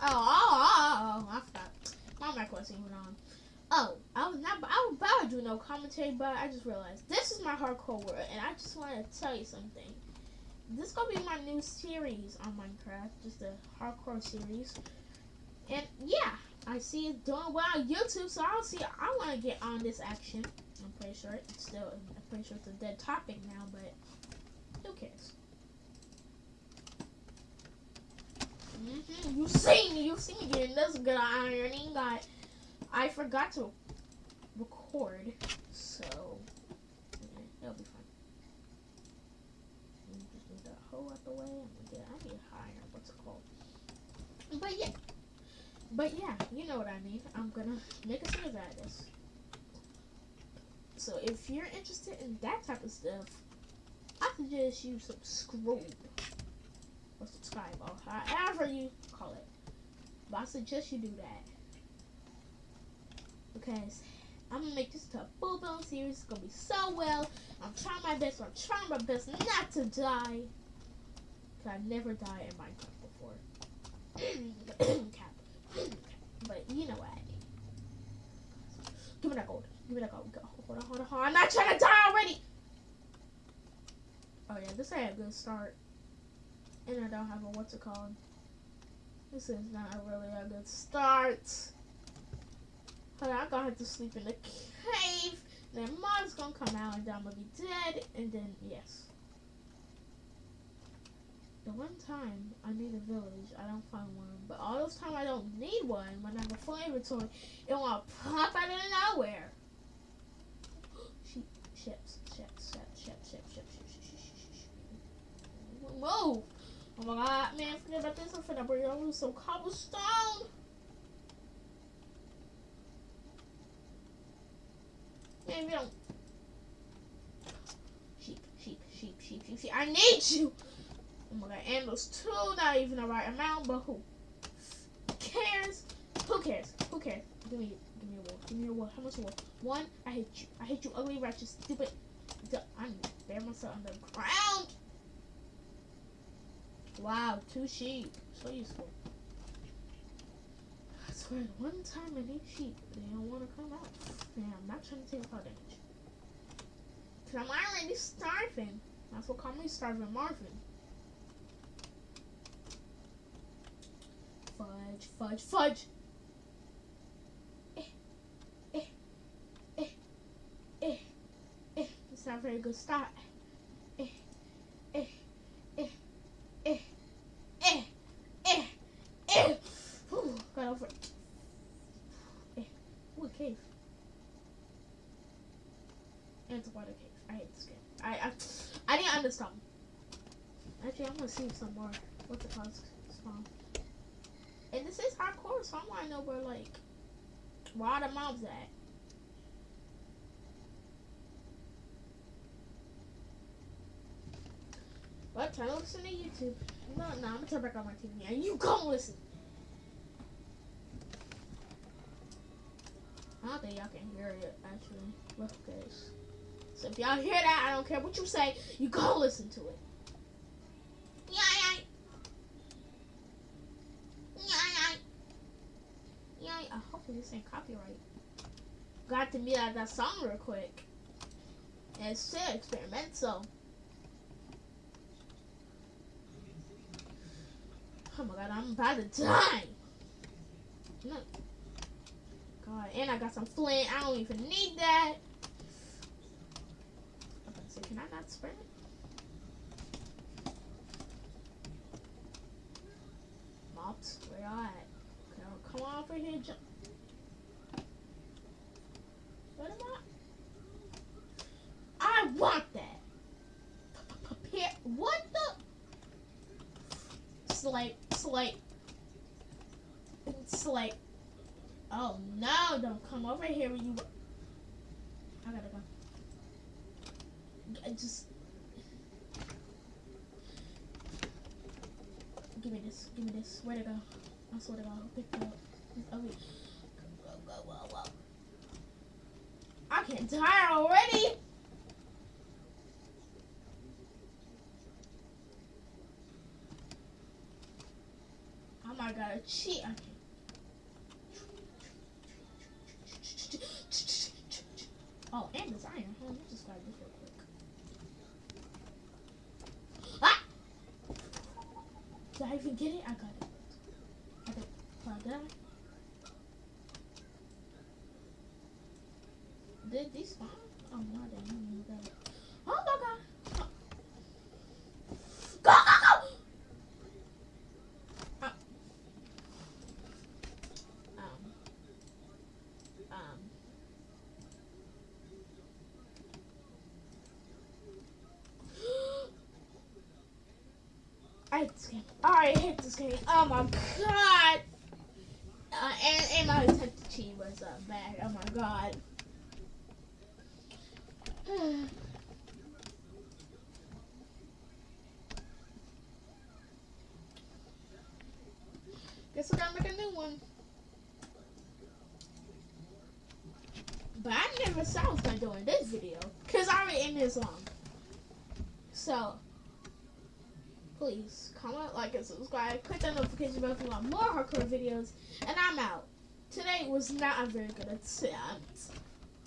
Oh, oh, oh, oh, I forgot. My mic wasn't even on. Oh, I was not. I was about to do no commentary, but I just realized this is my hardcore world, and I just want to tell you something. This is gonna be my new series on Minecraft, just a hardcore series. And yeah, I see it doing well on YouTube, so I'll see. I want to get on this action. I'm pretty sure it's still. I'm pretty sure it's a dead topic now, but who cares? Mm-hmm. You see me. You see me getting this good ironing. Got. I forgot to record, so yeah, it'll be fine. Just move that hole out the way. I'm gonna get. I need higher. What's it called? But yeah. But yeah, you know what I mean. I'm gonna make a series out of this. So if you're interested in that type of stuff, I suggest you subscribe however you call it. But I suggest you do that because I'm gonna make this to a full blown series. It's gonna be so well. I'm trying my best. I'm trying my best not to die. Cause I've never died in Minecraft before. but you know what? Give me that gold. Give me that gold. Hold on, hold on, hold on. I'm not trying to die already. Oh yeah, this ain't a good start. And I don't have a what's it called. This is not really a good start. On, I'm gonna have to sleep in the cave. Then mom's gonna come out and I'm gonna be dead. And then yes. The one time I need a village, I don't find one. But all those time I don't need one, when I have a full inventory, it will pop out of nowhere. Sheep, ships, ships, ships, ships, ships, ships, ships, Move! Oh my god, man, forget about this. I'm finna bring over some cobblestone. Man, we don't. Sheep, sheep, sheep, sheep, sheep, sheep. I need you! Oh my god, and those two, not even the right amount, but who cares? Who cares? Who cares? Give me, give me a wool. Give me a wool. How much wool? One. I hate you. I hate you, ugly, righteous, stupid. I need to bear myself on the ground. Wow, two sheep. So useful. I swear, one time I need sheep, they don't want to come out. Man, I'm not trying to take a damage. Cause I'm already starving. That's what call me starving Marvin. Fudge, fudge, fudge! Eh, eh, eh, eh, eh. It's not a very good start. Eh, eh, eh, eh, eh, eh, eh. Whew, got over it. Eh. Ooh, a cave. And it's water cave. I hate this game. I, I, I didn't understand. Actually, I'm gonna see some more. What's it called? Spawn. And this is hardcore, so I want to know where, like, where the mobs at? But turn to listen to YouTube. No, no, I'm gonna turn back on my TV and you go listen. I don't think y'all can hear it actually. Look, guys. So if y'all hear that, I don't care what you say. You go listen to it. Yeah, yeah, yeah. hopefully this ain't copyright. Got to meet out that song real quick. And it's still experimental. Oh my god, I'm about to die. No. God, and I got some flint. I don't even need that. So can I not sprint? Mobs, where y'all at? Come on over here, jump. What am I? I want that. What the? Slate, slate, slate. Oh no! Don't come over here, when you. I gotta go. I just give me this. Give me this. Where to go? I swear to God, pick it up. Oh wait. Go, go, go, go, go. I can't die already. I'm I gotta cheat. Okay. Oh, and this iron. Let me just grab this real quick. Ah! I get it? I got it. I got it. Well, did these spawn? Oh, no, didn't. even get it. Oh, my God. Go, go, go! Oh. Um. Um. I hate I hate this game. Oh my god. Uh, and, and my attempt to cheat was uh, bad. Oh my god. Guess I gotta make a new one. But I never said I was gonna do in this video. Cause I already in this long. So please comment, like, and subscribe. Click that notification bell if you want more hardcore videos. And I'm out. Today was not a very good attempt.